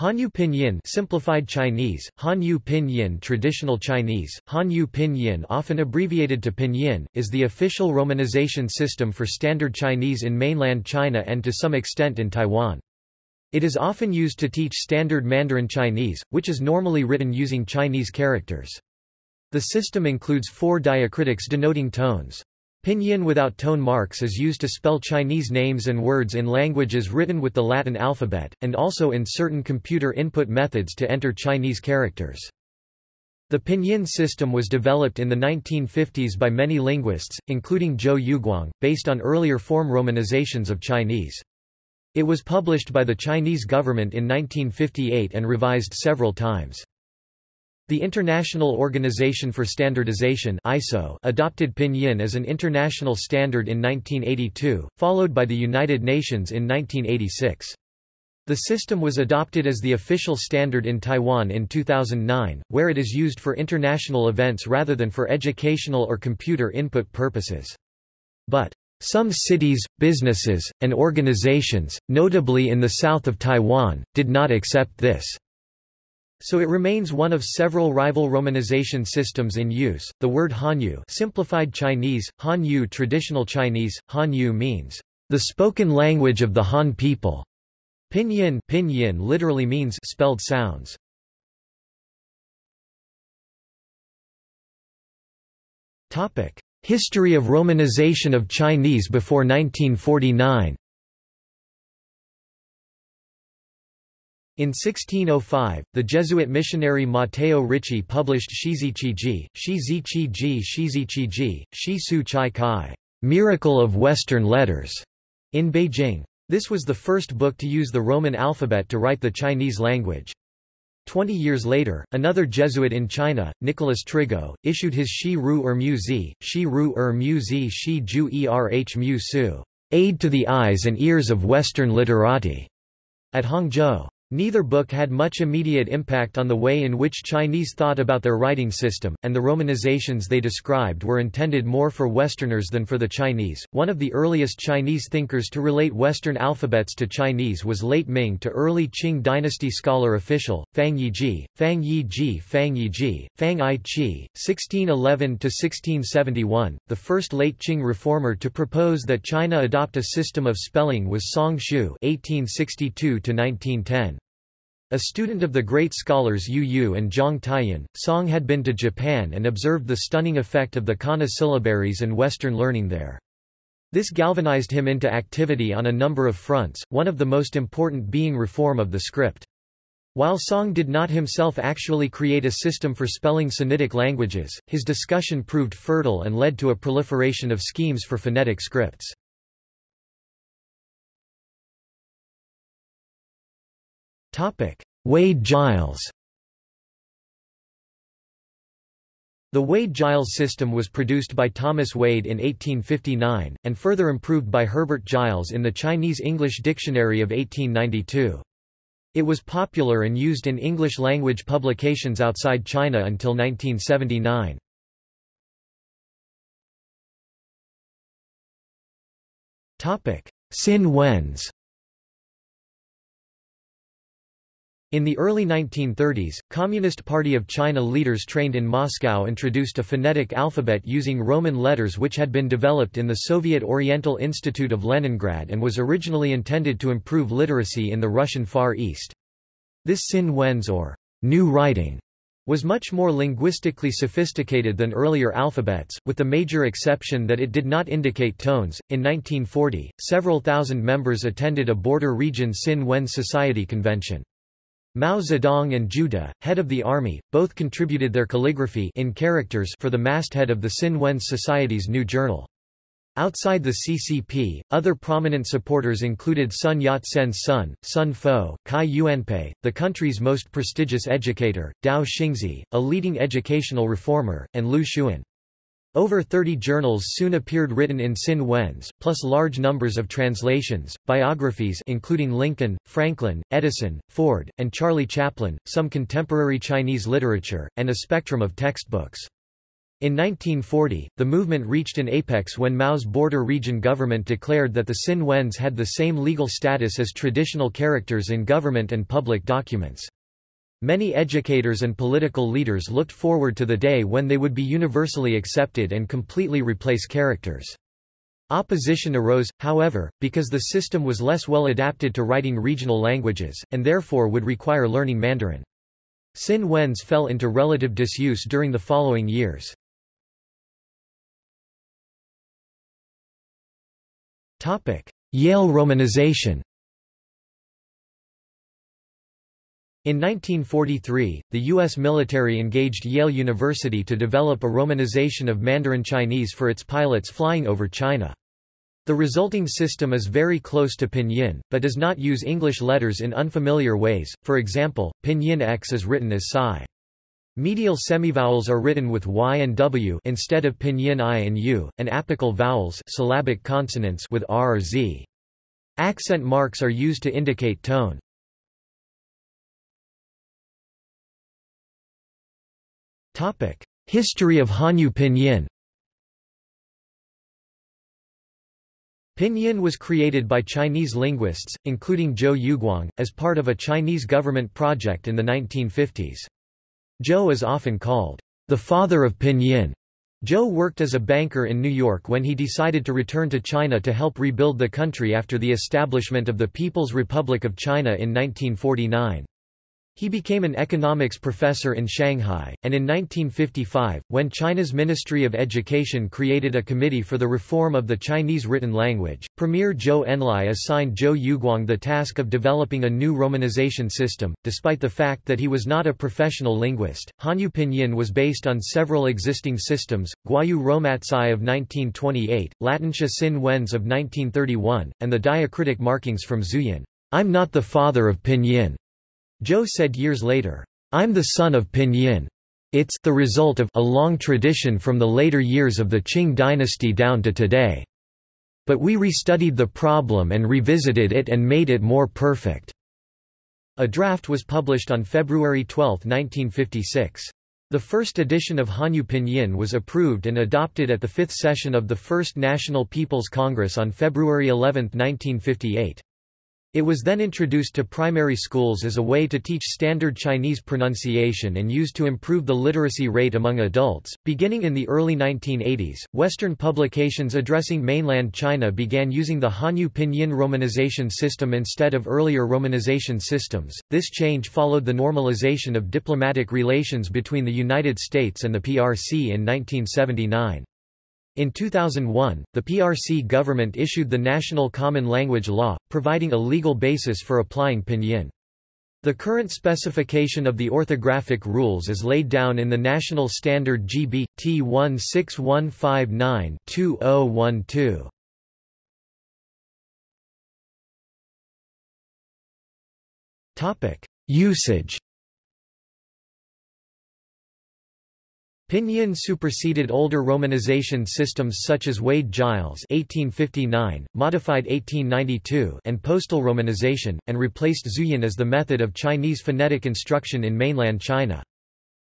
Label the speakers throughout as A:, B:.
A: Hanyu Pinyin simplified Chinese, Hanyu Pinyin traditional Chinese, Hanyu Pinyin often abbreviated to Pinyin, is the official romanization system for standard Chinese in mainland China and to some extent in Taiwan. It is often used to teach standard Mandarin Chinese, which is normally written using Chinese characters. The system includes four diacritics denoting tones. Pinyin without tone marks is used to spell Chinese names and words in languages written with the Latin alphabet, and also in certain computer input methods to enter Chinese characters. The Pinyin system was developed in the 1950s by many linguists, including Zhou Yuguang, based on earlier form romanizations of Chinese. It was published by the Chinese government in 1958 and revised several times. The International Organization for Standardization ISO adopted Pinyin as an international standard in 1982, followed by the United Nations in 1986. The system was adopted as the official standard in Taiwan in 2009, where it is used for international events rather than for educational or computer input purposes. But some cities, businesses, and organizations, notably in the south of Taiwan, did not accept this. So it remains one of several rival romanization systems in use. The word Hanyu, simplified Chinese, Hanyu traditional Chinese, Hanyu means the spoken language of the Han people. Pinyin, Pinyin literally means spelled sounds. Topic: History of romanization of Chinese before 1949. In 1605, the Jesuit missionary Matteo Ricci published Shiziqiji, Shiziqiji Shiziqiji, Shi Su Chai Kai, Miracle of Western Letters, in Beijing. This was the first book to use the Roman alphabet to write the Chinese language. Twenty years later, another Jesuit in China, Nicholas Trigault, issued his Shi Ru Er Mu Zi, Shi Ru Er Mu Zi Shi Ju Erh Mu Su, Aid to the Eyes and Ears of Western Literati, at Hangzhou. Neither book had much immediate impact on the way in which Chinese thought about their writing system, and the romanizations they described were intended more for Westerners than for the Chinese. One of the earliest Chinese thinkers to relate Western alphabets to Chinese was late Ming to early Qing dynasty scholar official, Fang Yiji, Fang Yiji Fang Yiji, Fang I Chi, 1611–1671. The first late Qing reformer to propose that China adopt a system of spelling was Song Shu 1862–1910. A student of the great scholars Yu Yu and Zhang Taiyan, Song had been to Japan and observed the stunning effect of the kana syllabaries and Western learning there. This galvanized him into activity on a number of fronts, one of the most important being reform of the script. While Song did not himself actually create a system for spelling Sinitic languages, his discussion proved fertile and led to a proliferation of schemes for phonetic scripts. Wade-Giles The Wade-Giles system was produced by Thomas Wade in 1859, and further improved by Herbert Giles in the Chinese-English Dictionary of 1892. It was popular and used in English-language publications outside China until 1979. Sin Wenz In the early 1930s, Communist Party of China leaders trained in Moscow introduced a phonetic alphabet using Roman letters which had been developed in the Soviet Oriental Institute of Leningrad and was originally intended to improve literacy in the Russian Far East. This Sin Wenz or new writing was much more linguistically sophisticated than earlier alphabets, with the major exception that it did not indicate tones. In 1940, several thousand members attended a border region Sin Wen Society convention. Mao Zedong and De, head of the army, both contributed their calligraphy in characters for the masthead of the Sin Wen Society's new journal. Outside the CCP, other prominent supporters included Sun Yat-sen's son, Sun Fo, Cai Yuanpei, the country's most prestigious educator, Tao Xingzhi, a leading educational reformer, and Lu Xun. Over 30 journals soon appeared written in Sin Wenz, plus large numbers of translations, biographies including Lincoln, Franklin, Edison, Ford, and Charlie Chaplin, some contemporary Chinese literature, and a spectrum of textbooks. In 1940, the movement reached an apex when Mao's border region government declared that the Sin Wenz had the same legal status as traditional characters in government and public documents. Many educators and political leaders looked forward to the day when they would be universally accepted and completely replace characters. Opposition arose, however, because the system was less well adapted to writing regional languages, and therefore would require learning Mandarin. Sin Wenz fell into relative disuse during the following years. Yale romanization In 1943, the U.S. military engaged Yale University to develop a romanization of Mandarin Chinese for its pilots flying over China. The resulting system is very close to Pinyin, but does not use English letters in unfamiliar ways, for example, Pinyin X is written as Psi. Medial semivowels are written with y and w instead of pinyin i and u, and apical vowels syllabic consonants with r or z. Accent marks are used to indicate tone. History of Hanyu Pinyin Pinyin was created by Chinese linguists, including Zhou Yuguang, as part of a Chinese government project in the 1950s. Zhou is often called the father of Pinyin. Zhou worked as a banker in New York when he decided to return to China to help rebuild the country after the establishment of the People's Republic of China in 1949. He became an economics professor in Shanghai, and in 1955, when China's Ministry of Education created a committee for the reform of the Chinese written language, Premier Zhou Enlai assigned Zhou Yuguang the task of developing a new romanization system. Despite the fact that he was not a professional linguist, Hanyu Pinyin was based on several existing systems, Gwoyeu Romatzyh of 1928, Latinxua Sin Wenz of 1931, and the diacritic markings from Zhuyin. I'm not the father of Pinyin. Zhou said years later, I'm the son of Pinyin. It's the result of a long tradition from the later years of the Qing dynasty down to today. But we restudied the problem and revisited it and made it more perfect. A draft was published on February 12, 1956. The first edition of Hanyu Pinyin was approved and adopted at the fifth session of the First National People's Congress on February 11, 1958. It was then introduced to primary schools as a way to teach standard Chinese pronunciation and used to improve the literacy rate among adults. Beginning in the early 1980s, Western publications addressing mainland China began using the Hanyu Pinyin romanization system instead of earlier romanization systems. This change followed the normalization of diplomatic relations between the United States and the PRC in 1979. In 2001, the PRC government issued the National Common Language Law, providing a legal basis for applying Pinyin. The current specification of the orthographic rules is laid down in the National Standard GB, T16159-2012. Usage Pinyin superseded older romanization systems such as Wade-Giles (1859), modified 1892, and postal romanization, and replaced Zhuyin as the method of Chinese phonetic instruction in mainland China.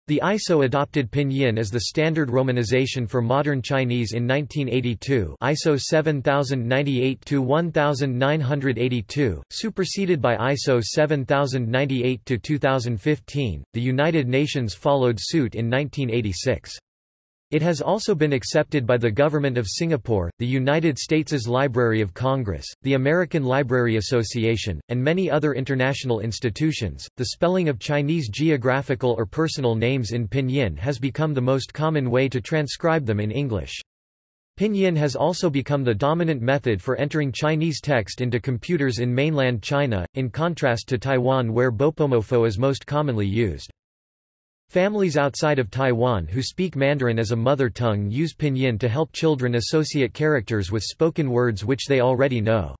A: The ISO adopted Pinyin as the standard romanization for modern Chinese in 1982 ISO 7098-1982, superseded by ISO 7098-2015. The United Nations followed suit in 1986. It has also been accepted by the Government of Singapore, the United States' Library of Congress, the American Library Association, and many other international institutions. The spelling of Chinese geographical or personal names in Pinyin has become the most common way to transcribe them in English. Pinyin has also become the dominant method for entering Chinese text into computers in mainland China, in contrast to Taiwan where Bopomofo is most commonly used. Families outside of Taiwan who speak Mandarin as a mother tongue use pinyin to help children associate characters with spoken words which they already know.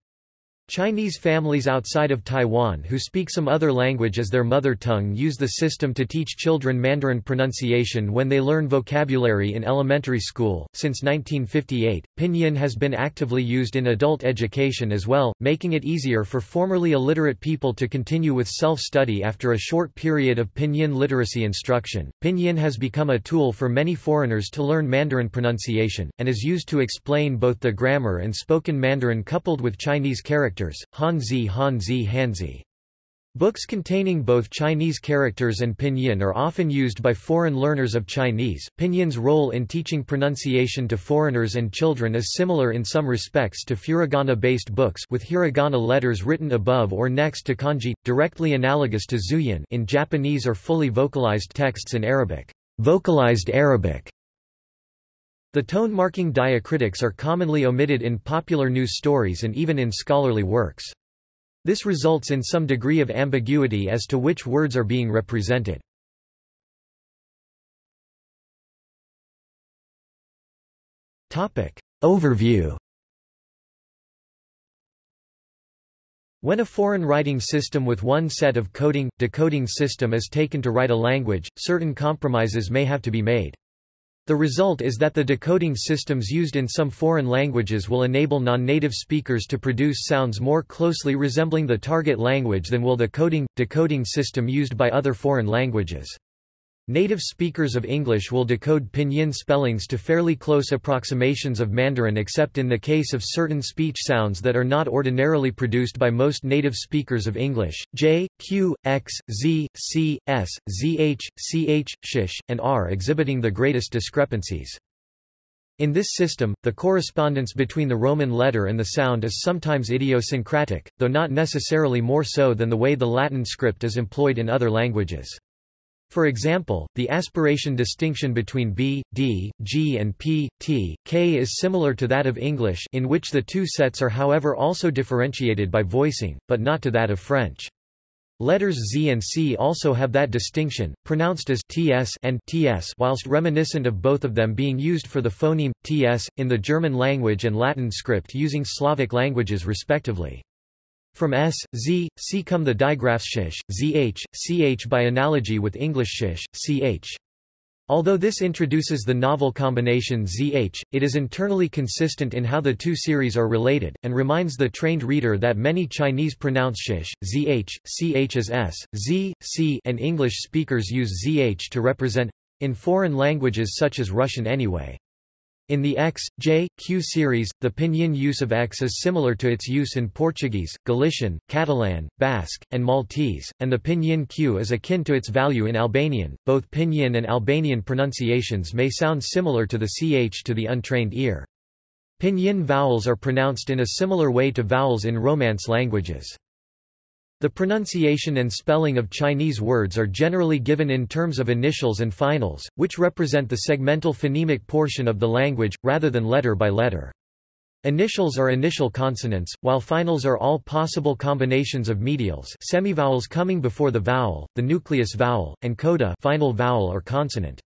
A: Chinese families outside of Taiwan who speak some other language as their mother tongue use the system to teach children Mandarin pronunciation when they learn vocabulary in elementary school. Since 1958, Pinyin has been actively used in adult education as well, making it easier for formerly illiterate people to continue with self-study after a short period of Pinyin literacy instruction. Pinyin has become a tool for many foreigners to learn Mandarin pronunciation, and is used to explain both the grammar and spoken Mandarin coupled with Chinese characters characters, Hanzi Hanzi Hanzi. Books containing both Chinese characters and pinyin are often used by foreign learners of Chinese. Pinyin's role in teaching pronunciation to foreigners and children is similar in some respects to furigana-based books with hiragana letters written above or next to kanji, directly analogous to zhuyin in Japanese or fully vocalized texts in Arabic. Vocalized Arabic the tone-marking diacritics are commonly omitted in popular news stories and even in scholarly works. This results in some degree of ambiguity as to which words are being represented. Overview When a foreign writing system with one set of coding, decoding system is taken to write a language, certain compromises may have to be made. The result is that the decoding systems used in some foreign languages will enable non-native speakers to produce sounds more closely resembling the target language than will the coding, decoding system used by other foreign languages. Native speakers of English will decode pinyin spellings to fairly close approximations of Mandarin except in the case of certain speech sounds that are not ordinarily produced by most native speakers of English. J, Q, X, Z, C, S, ZH, CH, SH, and R exhibiting the greatest discrepancies. In this system, the correspondence between the Roman letter and the sound is sometimes idiosyncratic, though not necessarily more so than the way the Latin script is employed in other languages. For example, the aspiration distinction between B, D, G and P, T, K is similar to that of English in which the two sets are however also differentiated by voicing, but not to that of French. Letters Z and C also have that distinction, pronounced as ts and ts whilst reminiscent of both of them being used for the phoneme, ts, in the German language and Latin script using Slavic languages respectively. From s, z, c come the digraphs shish, zh, ch by analogy with English shish, ch. Although this introduces the novel combination zh, it is internally consistent in how the two series are related, and reminds the trained reader that many Chinese pronounce shish, zh, ch as s, z, c and English speakers use zh to represent in foreign languages such as Russian anyway. In the X, J, Q series, the pinyin use of X is similar to its use in Portuguese, Galician, Catalan, Basque, and Maltese, and the pinyin Q is akin to its value in Albanian. Both pinyin and Albanian pronunciations may sound similar to the ch to the untrained ear. Pinyin vowels are pronounced in a similar way to vowels in Romance languages. The pronunciation and spelling of Chinese words are generally given in terms of initials and finals, which represent the segmental phonemic portion of the language, rather than letter by letter. Initials are initial consonants, while finals are all possible combinations of medials semivowels coming before the vowel, the nucleus vowel, and coda final vowel or consonant.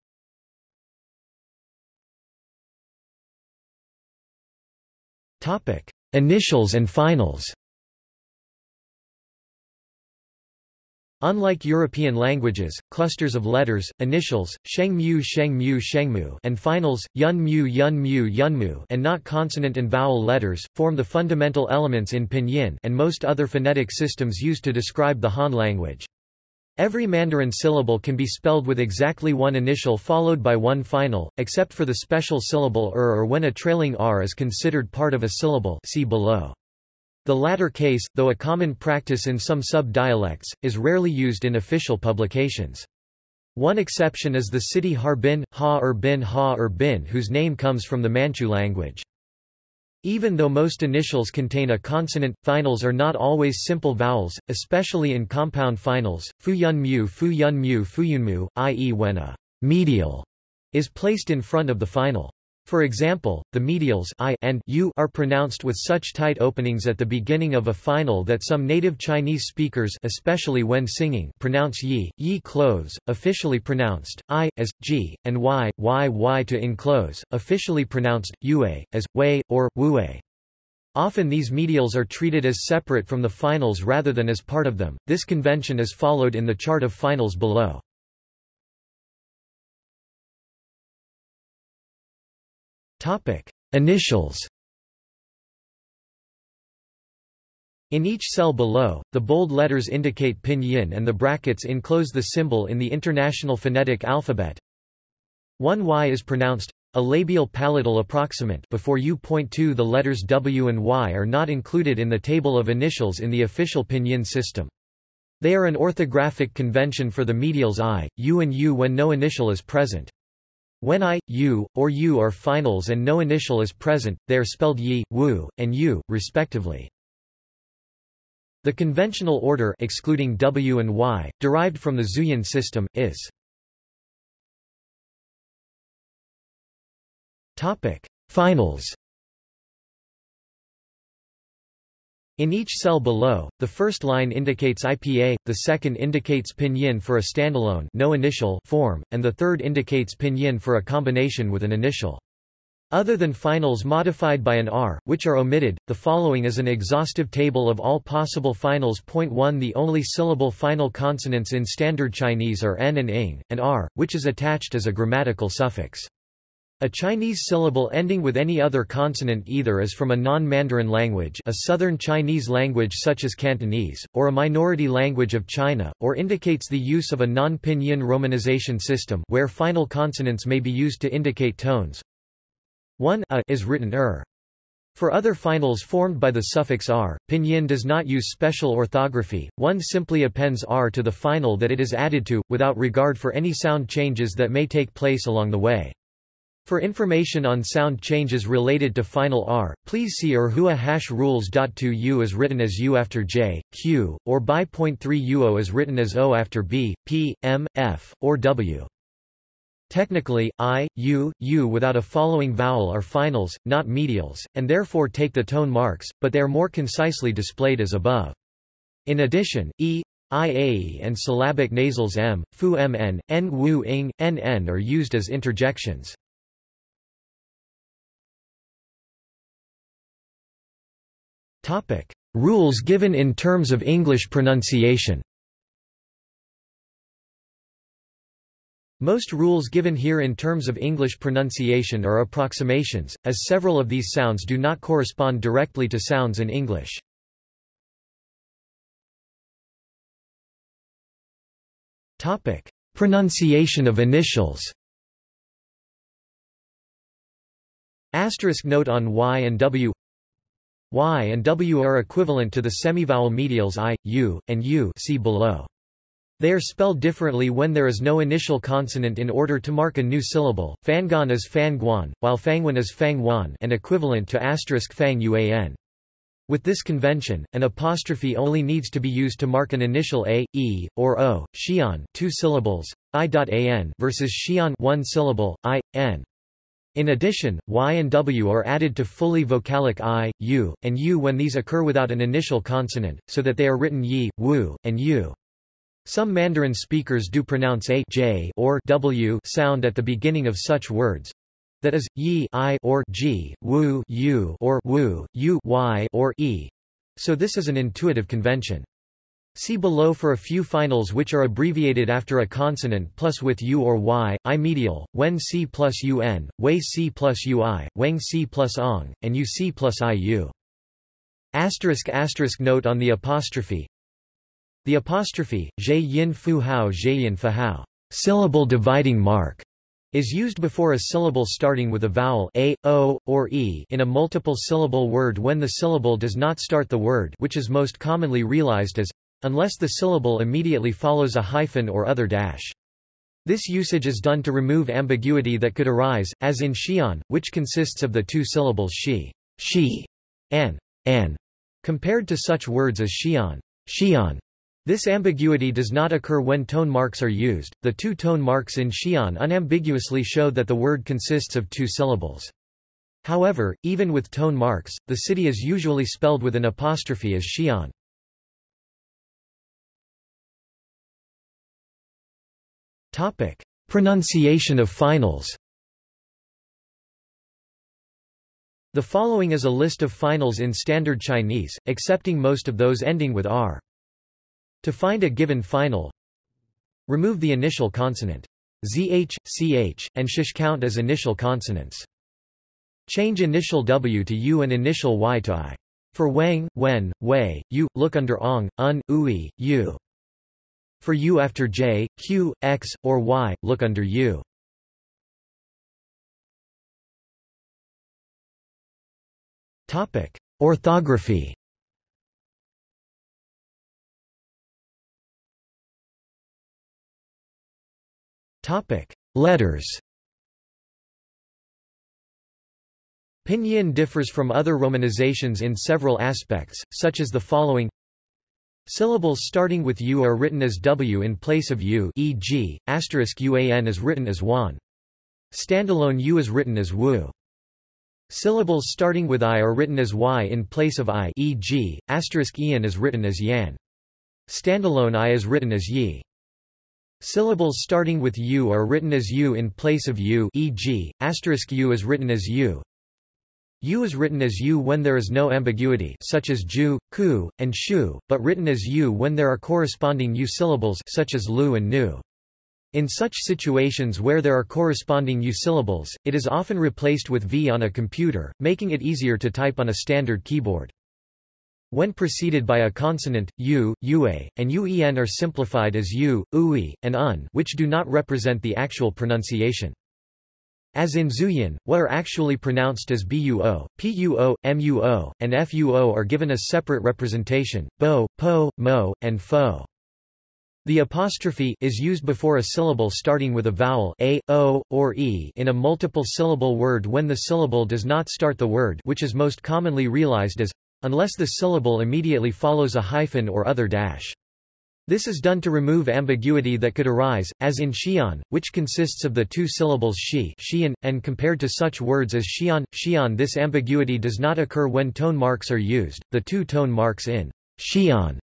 A: Initials and finals Unlike European languages, clusters of letters, initials, shengmu shengmu shengmu and finals, yun mu yun yunmu yunmu yunmu and not consonant and vowel letters, form the fundamental elements in pinyin and most other phonetic systems used to describe the Han language. Every Mandarin syllable can be spelled with exactly one initial followed by one final, except for the special syllable er or when a trailing r is considered part of a syllable see below. The latter case, though a common practice in some sub-dialects, is rarely used in official publications. One exception is the city Harbin, Ha or Bin Ha or Bin whose name comes from the Manchu language. Even though most initials contain a consonant, finals are not always simple vowels, especially in compound finals, fu yun mu fu yun mu fu yun mu, i.e. when a medial is placed in front of the final. For example, the medials I and U are pronounced with such tight openings at the beginning of a final that some native Chinese speakers especially when singing pronounce yi, yi close, officially pronounced I, as, g, and y, y y to enclose, officially pronounced yue, as, wei, or, wue. Often these medials are treated as separate from the finals rather than as part of them. This convention is followed in the chart of finals below. Initials. In each cell below, the bold letters indicate pinyin and the brackets enclose the symbol in the International Phonetic Alphabet. 1y is pronounced a labial palatal approximant before U.2 the letters W and Y are not included in the table of initials in the official pinyin system. They are an orthographic convention for the medials I, U and U when no initial is present. When I, U, or U are finals and no initial is present, they are spelled Yi, Wu, and U, respectively. The conventional order excluding W and Y, derived from the Zhuyin system, is Topic: Finals. In each cell below, the first line indicates IPA, the second indicates pinyin for a standalone no initial form, and the third indicates pinyin for a combination with an initial. Other than finals modified by an R, which are omitted, the following is an exhaustive table of all possible finals. Point 1 The only syllable final consonants in Standard Chinese are N and ing, and R, which is attached as a grammatical suffix. A Chinese syllable ending with any other consonant either is from a non-Mandarin language a Southern Chinese language such as Cantonese, or a minority language of China, or indicates the use of a non-pinyin romanization system where final consonants may be used to indicate tones. 1 a is written er. For other finals formed by the suffix r, pinyin does not use special orthography, one simply appends r to the final that it is added to, without regard for any sound changes that may take place along the way. For information on sound changes related to final R, please see Erhua hash rules.2 U is written as U after J, Q, or by point 3 UO is written as O after B, P, M, F, or W. Technically, I, U, U without a following vowel are finals, not medials, and therefore take the tone marks, but they are more concisely displayed as above. In addition, E, IAE and syllabic nasals M, Fu MN, N NN are used as interjections. Topic: Rules given in terms of English pronunciation. Most rules given here in terms of English pronunciation are approximations, as several of these sounds do not correspond directly to sounds in English. Topic: Pronunciation of initials. Asterisk note on Y and W Y and W are equivalent to the semivowel medials I, U, and U see below. They are spelled differently when there is no initial consonant in order to mark a new syllable. Fangon is Fanguan, while Fangwan is Fangwan and equivalent to asterisk Fang Uan. With this convention, an apostrophe only needs to be used to mark an initial a, e, or o. Xian, two syllables, i.an versus Xian, one syllable, i, n. In addition, y and w are added to fully vocalic i, u, and u when these occur without an initial consonant, so that they are written yi, wu, and u. Some Mandarin speakers do pronounce a j or w sound at the beginning of such words. That is, yi i or g, wu u or wu, u y or e. So this is an intuitive convention. See below for a few finals which are abbreviated after a consonant plus with u or y, i medial, when c plus un, wei c plus ui, wang c plus ong, and uc plus iu. Asterisk asterisk note on the apostrophe. The apostrophe, zhe yin fu hao zhe yin fa hao, syllable dividing mark, is used before a syllable starting with a vowel a, o, or e in a multiple syllable word when the syllable does not start the word which is most commonly realized as unless the syllable immediately follows a hyphen or other dash. This usage is done to remove ambiguity that could arise, as in Xian, which consists of the two syllables shi, she, and an, compared to such words as Xian, Xian. This ambiguity does not occur when tone marks are used. The two tone marks in Xian unambiguously show that the word consists of two syllables. However, even with tone marks, the city is usually spelled with an apostrophe as Xian. Topic: Pronunciation of finals. The following is a list of finals in Standard Chinese, excepting most of those ending with r. To find a given final, remove the initial consonant zh, ch, and sh count as initial consonants. Change initial w to u and initial y to i. For wang, wen, wei, u, look under ong, un, ui, u. For u after j, q, x, or y, look under u. Orthography Topic: Letters. Pinyin differs from other romanizations in several aspects, such as the following Syllables starting with U are written as W in place of U e.g., asterisk UAN is written as WAN. Standalone U is written as WU. Syllables starting with I are written as Y in place of I e.g., asterisk Ian is written as Yan. Standalone I is written as Yi. Syllables starting with U are written as U in place of U e.g., asterisk U is written as U. U is written as U when there is no ambiguity such as Ju, Ku, and Shu, but written as U when there are corresponding U syllables such as Lu and Nu. In such situations where there are corresponding U syllables, it is often replaced with V on a computer, making it easier to type on a standard keyboard. When preceded by a consonant, u, ua, and uen are simplified as u, ui, and un which do not represent the actual pronunciation. As in Zhuyin, what are actually pronounced as buo, puo, muo, and fuo are given a separate representation, bo, po, mo, and fo. The apostrophe is used before a syllable starting with a vowel a, o, or e in a multiple syllable word when the syllable does not start the word which is most commonly realized as unless the syllable immediately follows a hyphen or other dash. This is done to remove ambiguity that could arise, as in Xian, which consists of the two syllables shi and compared to such words as xian, xian this ambiguity does not occur when tone marks are used. The two tone marks in xian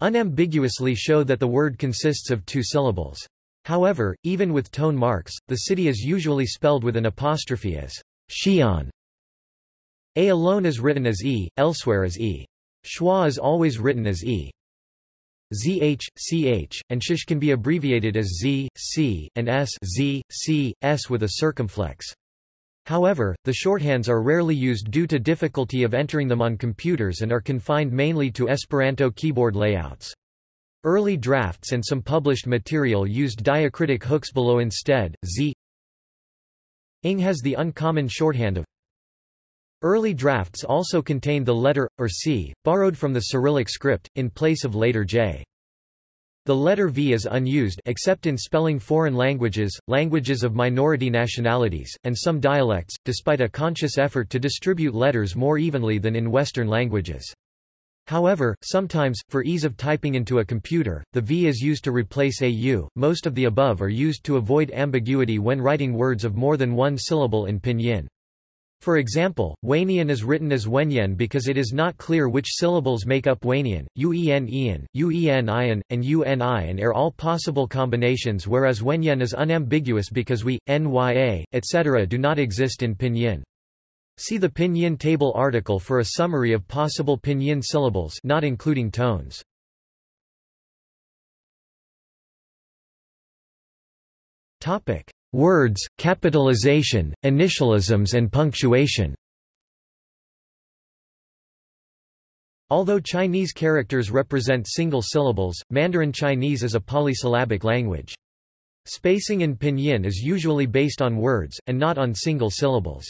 A: unambiguously show that the word consists of two syllables. However, even with tone marks, the city is usually spelled with an apostrophe as Xian. A alone is written as E, elsewhere as E. Schwa is always written as E. ZH, CH, and shish can be abbreviated as Z, C, and S Z, C, S with a circumflex. However, the shorthands are rarely used due to difficulty of entering them on computers and are confined mainly to Esperanto keyboard layouts. Early drafts and some published material used diacritic hooks below instead. Z ing has the uncommon shorthand of Early drafts also contained the letter, or C, borrowed from the Cyrillic script, in place of later J. The letter V is unused except in spelling foreign languages, languages of minority nationalities, and some dialects, despite a conscious effort to distribute letters more evenly than in Western languages. However, sometimes, for ease of typing into a computer, the V is used to replace a U. Most of the above are used to avoid ambiguity when writing words of more than one syllable in pinyin. For example, Wanian is written as Wenyan because it is not clear which syllables make up Wanian, Uen Ian, Uen Ian, and Uni and are all possible combinations whereas Wenyan is unambiguous because we, Nya, etc. do not exist in Pinyin. See the Pinyin table article for a summary of possible Pinyin syllables not including tones. Topic: Words, capitalization, initialisms and punctuation Although Chinese characters represent single syllables, Mandarin Chinese is a polysyllabic language. Spacing in pinyin is usually based on words, and not on single syllables.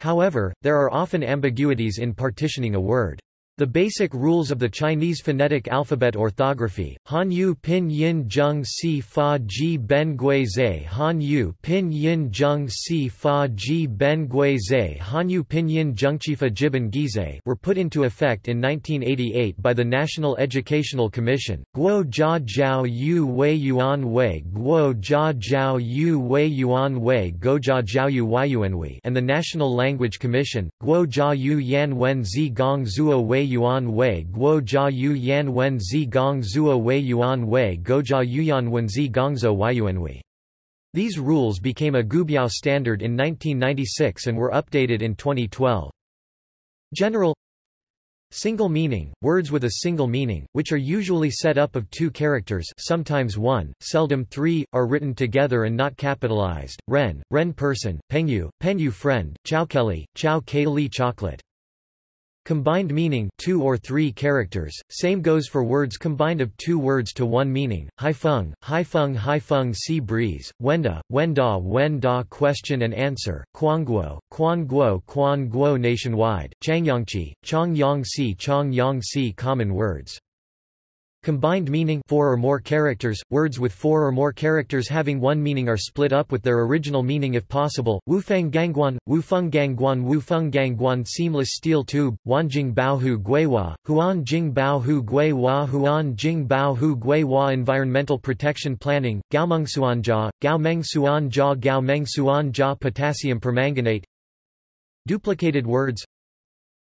A: However, there are often ambiguities in partitioning a word. The basic rules of the Chinese phonetic alphabet orthography, Hanyu Pin Yin Zheng Si Fa Ji Ben Gui Zhe Hanyu Pin Yin Zheng Si Fa Ji Ben Gui Zhe Hanyu Pinyin Zhengqifa Jiban Gize were put into effect in 1988 by the National Educational Commission, Guo Jia Jiao Yu Wei Yuan Wei Guo Jia Jiao Yu Wei Yuan Wei Gojia Jiao Yu Yuanwei and the National Language Commission, Guo Jia Yu Yan Wen Zi Gong Zuo Wei yuan wei guo jia yu yan wen zi gong zuo wei yuan wei go jia yuyan wen zi gongzo wei. These rules became a Guobiao standard in 1996 and were updated in 2012. General Single meaning, words with a single meaning, which are usually set up of two characters sometimes one, seldom three, are written together and not capitalized, ren, ren person, pengyu, penyu friend, chowkelly, chow li chocolate. Combined meaning two or three characters, same goes for words combined of two words to one meaning, haifeng, haifeng haifeng sea breeze, wenda, wenda wenda question and answer, quanguo, quanguo quanguo nationwide, changyangqi, changyangxi changyangxi common words. Combined meaning four or more characters, words with four or more characters having one meaning are split up with their original meaning if possible. Wufeng gangguan, wufeng gangguan wufeng gangguan seamless steel tube, wanjing bao hu guihua, huan jing bao hu guihua huan jing bao hu guihua environmental protection planning, gaomeng suanjia, gaomeng suanjia gaomeng suanjia potassium permanganate Duplicated words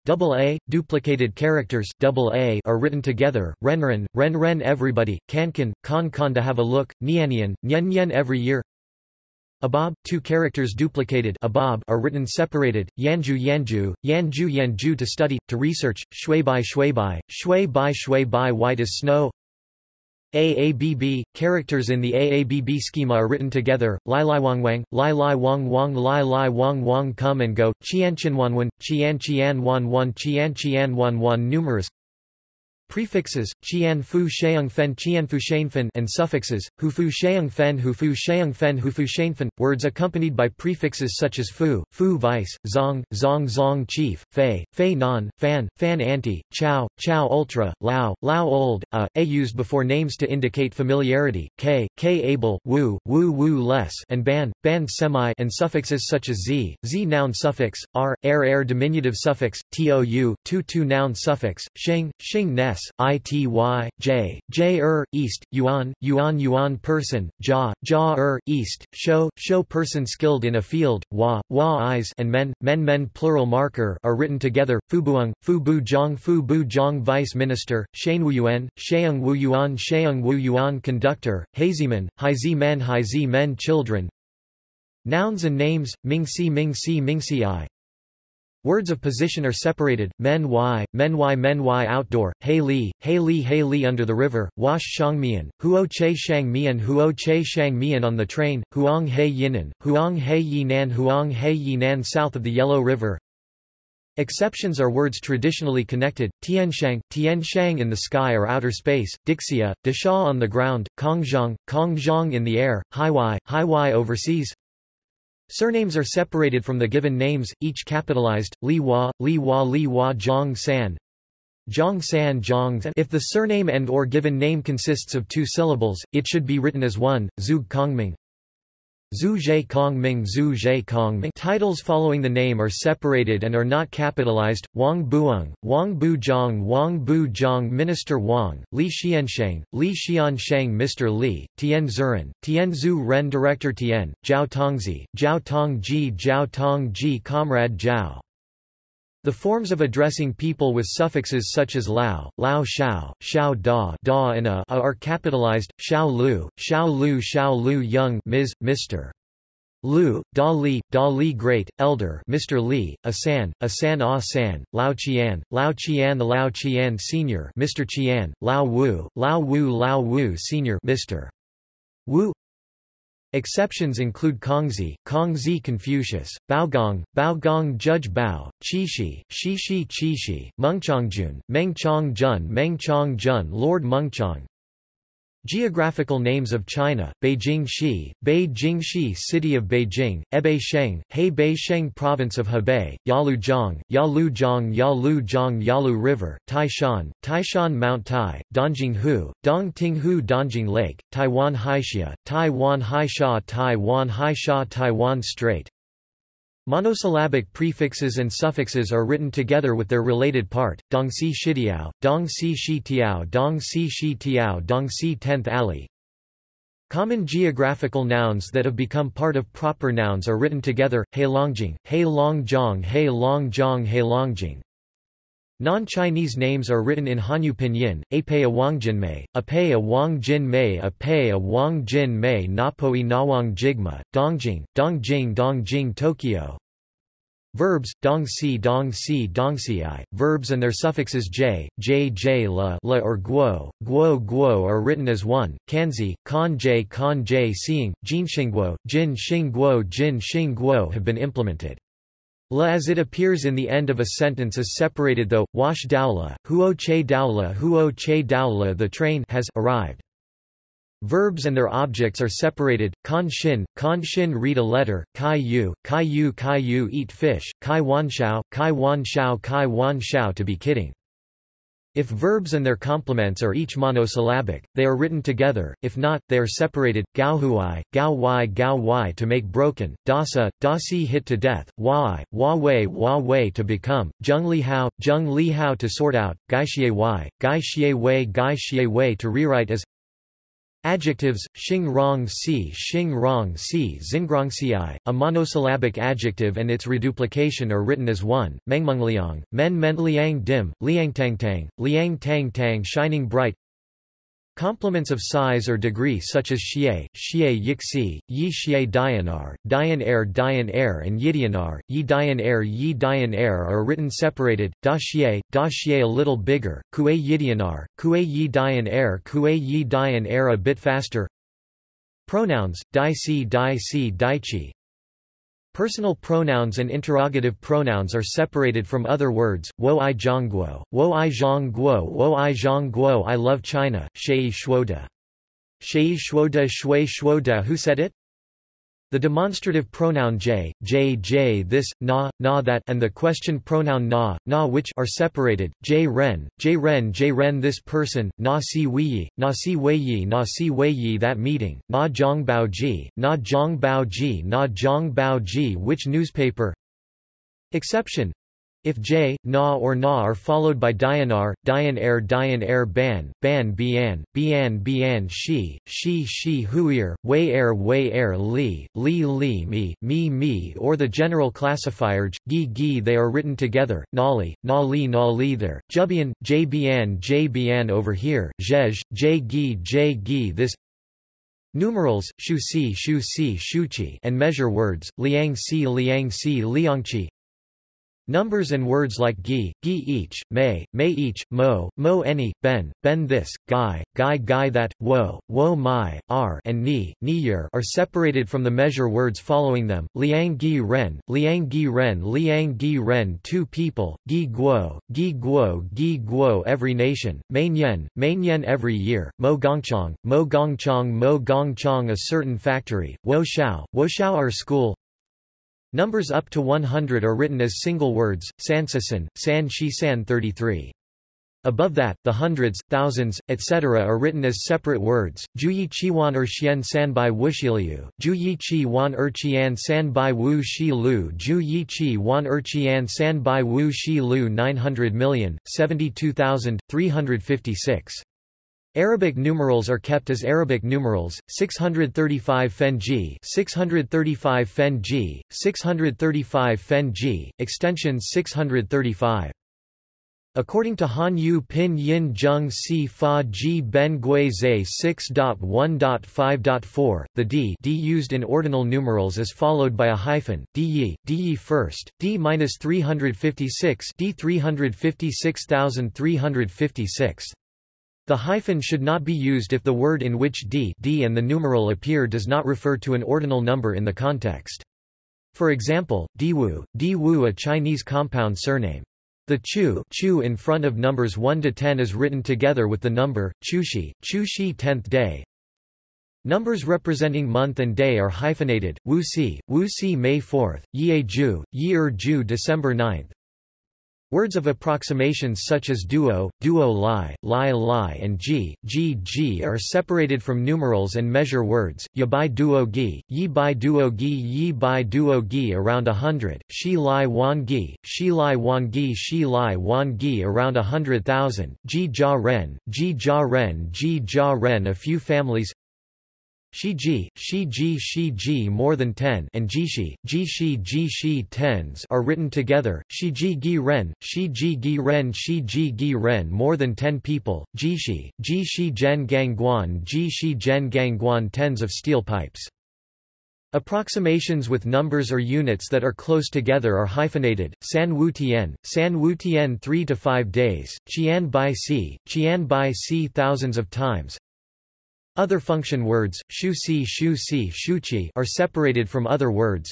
A: Double A, duplicated characters double A are written together, renren, ren ren everybody, kankan, kan kan to have a look, nianian, nyen nyen every year. Abab, two characters duplicated abab are written separated, yanju yanju, yanju yanju to study, to research, shui bai shui bai, shui bai shui bai white as snow AABB, characters in the AABB schema are written together, Lai Lai Wang Wang, Lai Lai Wang Wang Lai Lai Wang Wang come and go, Qian Qian Wan Wan, Qian Qian Wan Wan Qian Qian Wan Wan numerous Prefixes, qian fu sheung fen qian fu fen and suffixes, hufu sheung fen hufu sheung fen hufu fen, words accompanied by prefixes such as fu, fu vice, zong, zong zong chief, fei, fei non, fan, fan anti, chow, chow ultra, lao, lao old, a, a used before names to indicate familiarity, k, k able, wu, wu wu less and ban, ban semi and suffixes such as z, z noun suffix, r, air air diminutive suffix, tou, tu tu noun suffix, sheng, shing ness S, ity, j, j er, east, yuan, yuan yuan person, ja, ja er, east, show, show person skilled in a field, wa, wa eyes and men, men men plural marker are written together, fubuang, fubu zhang fubu zhang vice minister, shanwuyuan, sheung wuyuan sheung wuyuan conductor, haziman, haizi men haizi men children, Nouns and names, Mingxi Mingxi Mingxi I. Words of position are separated, men y, men y men y outdoor, hei li, hei li hei li under the river, wash shang mian, huo che shang mian huo che shang mian on the train, huang hei yinan, huang hei yi nan huang hei yi nan south of the Yellow River. Exceptions are words traditionally connected, tianshang, tianshang in the sky or outer space, dixia, disha on the ground, kongzhang, kongzhang in the air, haiwai, haiwai overseas, Surnames are separated from the given names, each capitalized, Li Hua, Li Hua Li Hua Zhang San, Zhang San Zhang If the surname and or given name consists of two syllables, it should be written as one, Zhu Kongming. Zhu Zhe Kong Ming Zhu Zhe Kong Ming Titles following the name are separated and are not capitalized, Wang Buong, Wang Bu Wang Bu Zhang Minister Wang, Li Xiansheng, Li Xiansheng Mr. Li, Tian Zuren, Tian Zhu Ren Director Tian, Zhao Tongzi, Zhao Tongji Zhao Tongji Comrade Zhao the forms of addressing people with suffixes such as lao, lao shao, shao da, da and a, a are capitalized, shao lu, shao lu shao lu young Ms., Mr. Lu, Da Li, Da Li Great, Elder Mr. Li, Asan, Asan Ah San, Lao Qian, Lao Qian the Lao Qian Senior Mr. Qian, Lao Wu, Lao Wu Lao Wu Senior Mr. Wu Exceptions include Kongzi, Kongzi Confucius, Baogong, Baogong Judge Bao, Qishi, Shishi Qishi, Mengchongjun, Mengchongjun Mengchongjun Lord Mengchong, Geographical names of China, Beijing Shi, Beijing Shi City of Beijing, Hebei Sheng, Hebei Sheng Province of Hebei, Yalujiang, Yalujiang Yalujiang Yalu River, Taishan, Taishan Mount Tai, Dongjinghu, Dongtinghu Dongjing Lake, Taiwan Haixia, Taiwan Haisha Taiwan Haisha Taiwan Strait, Monosyllabic prefixes and suffixes are written together with their related part, Dongxi Shidiao, Dongxi Shitiao Dongxi Shitiao Dongxi 10th alley. Common geographical nouns that have become part of proper nouns are written together, Heilongjing, Heilongjiang Heilongjiang Heilongjing. Non-Chinese names are written in Hanyu pinyin, Apei Wangjinmei, Apei Wangjinmei Apei Wangjinmei Napoi Nawang Jigma, Dongjing, Dongjing Dongjing Tokyo. Verbs, dong si dong si dong si i, verbs and their suffixes j, j j la, la or guo, guo guo are written as one, kanzi, kan j kan j seeing, jin xingguo, jin xingguo jin xingguo have been implemented. La as it appears in the end of a sentence is separated though, wash daula, huo che daula huo che daula the train has arrived. Verbs and their objects are separated, kan shin, kan shin read a letter, kai yu, kai yu kai yu eat fish, kai wan shao, kai wan shao kai wan shao to be kidding. If verbs and their complements are each monosyllabic, they are written together, if not, they are separated, gao huai, gao wai to make broken, dasa, dasi hit to death, wai, wa wei wa wei to become, zheng li hao, zheng li hao to sort out, gai xie wai, gai xie wei gai xie wei to rewrite as Adjectives, xing rong si xing rong si xingrongci, a monosyllabic adjective and its reduplication are written as one, mengmengliang, men men liang dim, liang tang tang, liang tang tang shining bright Complements of size or degree such as xie, xie yixi, yi xie dianar, dian air dian air and yidianar, yi dian air yi dian air are written separated, da xie, da xie a little bigger, kue yidianar, kue yi dian air kue yi dian air a bit faster. Pronouns, dai si dai si daichi, Personal pronouns and interrogative pronouns are separated from other words, wo i zhongguo, wo i zhongguo wo i zhongguo I love China, shei shuoda. Shei shuoda shui shuoda who said it? The demonstrative pronoun j, j j this, na, na that and the question pronoun na, na which are separated, j ren, j ren j ren this person, na si wei, yi na si wei yi na si wei yi that meeting, na zhong bao ji, na zhong bao ji na zhong bao ji which newspaper? Exception if j, na or na are followed by dianar, dian air dian air ban, ban bian, bian bian shi, shi shi huir, wei air wei air li, li li mi, mi mi or the general classifier gi gi they are written together, nali, nali nali there, jubian, jbian jbian over here, jej, j gi j gi this Numerals, shu si shu si shuchi and measure words, liang si liang si liangchi Numbers and words like gi, gi each, may, may each, mo, mo any, ben, ben this, guy, guy guy that, wo, wo my, r and ni, ni year are separated from the measure words following them, liang gi ren, liang gi ren liang gi ren two people, gi guo, gi guo gi guo every nation, main yen, main yen every year, mo gongchong, mo gongchong mo gongchong a certain factory, wo shao, wo shao our school, Numbers up to 100 are written as single words, sansasan, san shi san 33. Above that, the hundreds, thousands, etc. are written as separate words. Juyi qiwan er xian san bai wuxiliu, Juyi qi wan er qian san bai wu shi lu, Juyi qi wan er qian san bai wu shi lu 900 million, 72,356. Arabic numerals are kept as Arabic numerals, 635 Fenji 635 Fenji, 635 Fenji, extensions 635. According to Han Yu Pin Yin Zheng Si Fa Ji Ben Gui Zhe 6.1.5.4, the d, d used in ordinal numerals is followed by a hyphen, d yi, d yi first, d minus 356 d 356,356. The hyphen should not be used if the word in which d, d and the numeral appear does not refer to an ordinal number in the context. For example, Diwu, Diwu a Chinese compound surname. The chu, chu in front of numbers 1 to 10 is written together with the number, chushi, chushi 10th day. Numbers representing month and day are hyphenated, wu si, wu si May 4th, ye ju, ye er ju December 9th, Words of approximations such as duo, duo li, li li and g, g g are separated from numerals and measure words, ya bai duo gi, yi bai duo gi yi bai duo gi around a hundred, shi li wan gi, shi li wan gi shi li wan gi around a hundred thousand, ji ja ren, ji ja ren ji ja ren a few families Shi ji, shi ji shi ji more than 10 and ji ji, ji jishi, jishi jishi tens are written together, shi ji gi ren, shi ji gi ren shi ji gi ren more than 10 people, jishi, jishi guan ji jishi gen gang guan tens of steel pipes. Approximations with numbers or units that are close together are hyphenated. San Wu Tian, San Wu Tian 3 to 5 days, Qian Bai Si, Qian Bai Si thousands of times. Other function words, shu si shu si shu qi are separated from other words.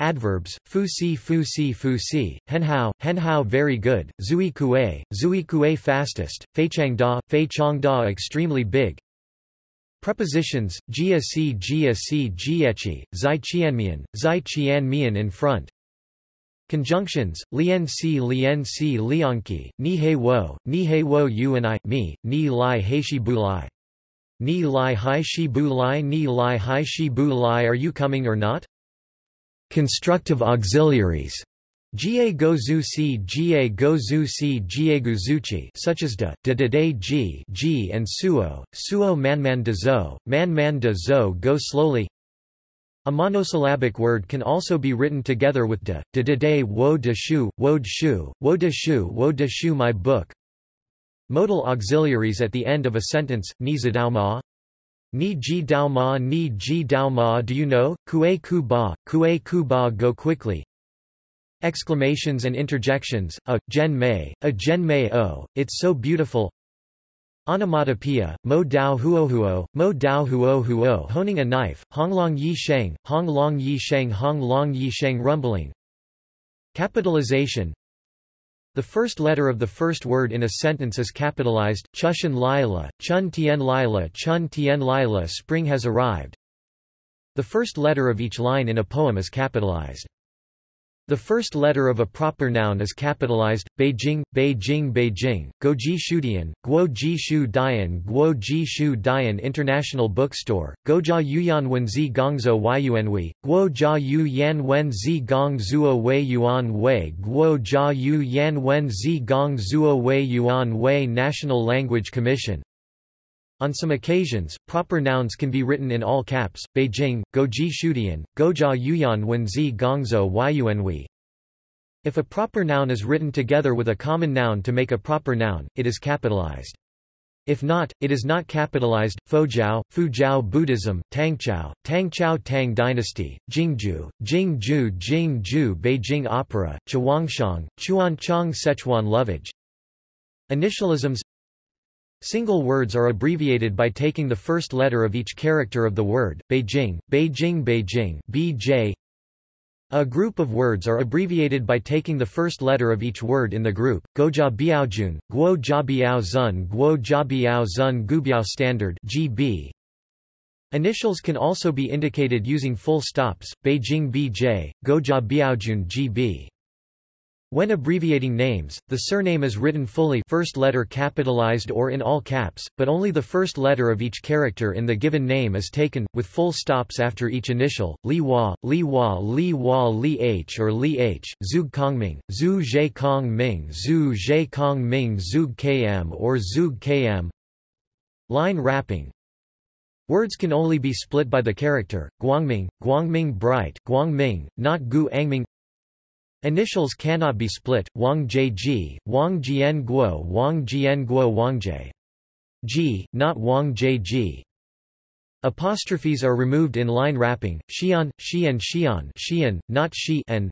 A: Adverbs, fu si fu si fu si, hen hao, hen hao very good, zui kue, zui kue fastest, fei chang da, fei chang da extremely big, Prepositions, jia si jia si jiechi, zai qianmian, zai qianmian in front. Conjunctions, lien si lien si lianqi, ni he wo, ni he wo you and I, me, ni lai he shi bu lai. Ni lai hai shi bu lai ni lai hai shi bu lai are you coming or not? Constructive auxiliaries. Ga go zu si ga go zu si jiegu zuchi such as de, de de de ji ji and suo, suo man man de zo, man man de zo go slowly. A monosyllabic word can also be written together with de, de de de wo de shu, wo de shu, wo de shu, wo de shu my book Modal auxiliaries at the end of a sentence, ni zidao ma, Ni ji dao ma ni ji dao ma do you know, kue ku ba, kue ku ba go quickly. Exclamations and interjections, a, gen mei, a gen mei o, it's so beautiful. Onomatopoeia, mo dao huo huo, mo dao huo huo honing a knife, hong long yi sheng, hong long yi sheng hong long yi sheng rumbling. Capitalization The first letter of the first word in a sentence is capitalized, chushan lila, chun tien lila chun tien lila spring has arrived The first letter of each line in a poem is capitalized. The first letter of a proper noun is capitalized, Beijing, Beijing Beijing, Guoji Shudian, Guo Ji Shu Dian Guo Ji Shu Dian International Bookstore, Guojia Yuyan Wenzi Gongzhou Yuanwei, Guo Jia Yu Yan Wenzi Gong Zuo Wei Yuan Wei Guo Jia Yu Yan Wenzi Gong Zuo Wei Yuan Wei National Language Commission on some occasions, proper nouns can be written in all caps, Beijing, Goji Shudian, Gojia Yuyan Wenzi Gongzhou Yuanwei. If a proper noun is written together with a common noun to make a proper noun, it is capitalized. If not, it is not capitalized. Fojiao, Fujiao Buddhism, Tangchao, Tangchao Tang Dynasty, Jingju, Jingju Jingju Beijing Opera, Chuangshang, Chuanchang Sichuan Lovage. Initialisms Single words are abbreviated by taking the first letter of each character of the word, Beijing, Beijing Beijing BJ. A group of words are abbreviated by taking the first letter of each word in the group, Gojia Biaojun, Guo Jia Biao Zun Guo Jia Biao Zun Guobiao Standard GB. Initials can also be indicated using full stops, Beijing BJ, Gojia Biaojun GB. When abbreviating names, the surname is written fully first letter capitalized or in all caps, but only the first letter of each character in the given name is taken, with full stops after each initial, Li Hua, Li Hua Li Hua Li H or Li H, Zug Kongming, Zhu Zhe Kong Ming Zhu Zhe Kong Ming Zug KM or Zug KM. Line wrapping. Words can only be split by the character, Guangming, Guangming Bright Guangming, not Gu Angming Initials cannot be split, Wang Ji, Wang Jian Guo Wang Jian Guo Wang Jie. G, not Wang Ji. Apostrophes are removed in line wrapping, Xian, Xian Xian Xian, not Shi and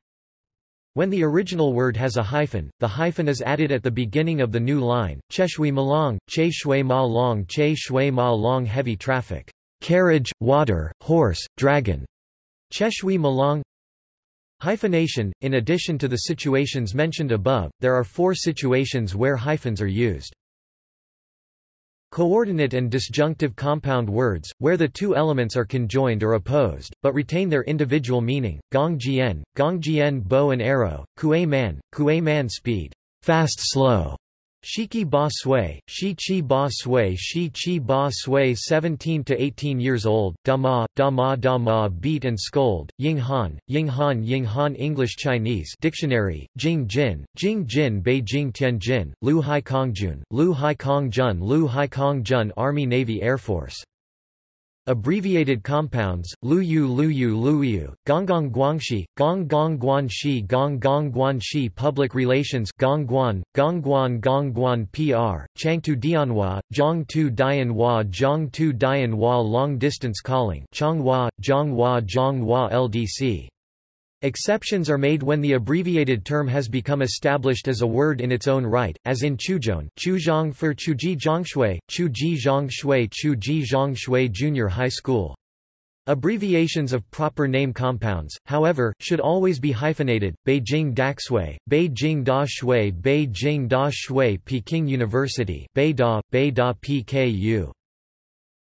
A: when the original word has a hyphen, the hyphen is added at the beginning of the new line, Cheshui Malong, Che Shui Ma Long Che Shui Ma Long Heavy traffic, carriage, water, horse, dragon, Cheshui Malong Hyphenation – In addition to the situations mentioned above, there are four situations where hyphens are used. Coordinate and disjunctive compound words, where the two elements are conjoined or opposed, but retain their individual meaning, gong jian, gong jian bow and arrow, kue man, kue man speed, fast slow, Shiki Ba Sui, Shi Chi Ba Sui Shi Chi Ba Sui 17 to 18 years old, Dama, Dama Dama beat and scold, Ying Han, Ying Han Ying Han English Chinese Dictionary, Jing Jin, Jing Jin Beijing Tianjin, Lu Hai Kongjun, Lu Hai Kongjun Lu Hai Kongjun Army Navy Air Force Abbreviated compounds, Luyu Luyu Luyu, Gonggong Guangxi, Gong Gong Gong Gong Guanxi Public Relations Gongguan, Gongguan Gongguan PR, Changtu Dianhua, Zhongtu Dianhua Zhongtu Dianhua Long Distance Calling Changhua, Zhonghua Zhonghua LDC Exceptions are made when the abbreviated term has become established as a word in its own right, as in Chuzhong, Chuzhong for Chuji Zhongshui, Chuji Zhongshui Chuji Zhongshui Junior High School. Abbreviations of proper name compounds, however, should always be hyphenated, Beijing Daxue, Beijing Da Shui Beijing Da Shui Peking University Beida, Beida PKU.